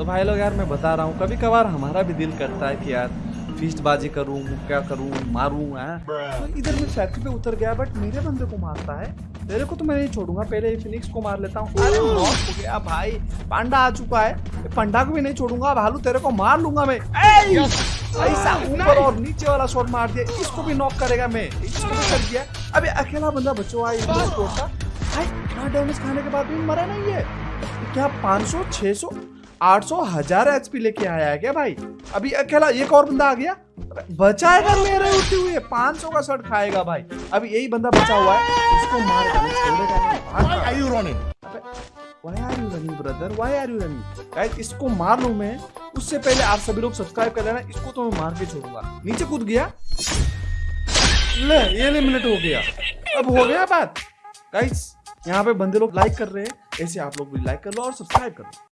तो भाई लोग यार मैं बता रहा हूँ कभी कभार हमारा भी दिल करता है कि यार फीस्ट बाजी करूँ क्या करूँ मारूँ है? तो इधर मैं फैक्ट्री पे उतर गया बट मेरे बंदे को मारता है। तेरे को तो मैं नहीं छोड़ूँगा पहले फिनिक्स को मार लेता हूँ। अरे हो गया भाई पांडा आ चुका है। पंडा को भी नहीं छोड़ूँगा भालू तेरे को मार लूँगा मैं। ऐसा ऊपर और नीचे वाला शॉट मार दिया इसको भी नॉक करेगा मैं। इसको भी कर दिया। अबे अकेला बंदा बचो आई का भाई इतना डैमेज खाने के बाद भी मरा नहीं है। क्या 500 600 800 हज़ार एचपी लेके आया है क्या भाई? अभी अकेला एक और बंदा आ गया? बचाएगा मेरे उठे हुए। 500 का शर्ट खाएगा भाई। अभी यही बंदा बचा हुआ है। उसको गाइस इसको मार लूँ मैं। उससे पहले आप सभी लोग सब्सक्राइब कर लेना। इसको तो मैं मार के छोड़ूँगा। नीचे कूद गया। ले ये एलिमिनेट हो गया। अब हो गया बात। गाइस यहाँ पे बंदे लोग लाइक कर रहे हैं। ऐसे आप लोग भी लाइक कर लो और सब्सक्राइब कर लो।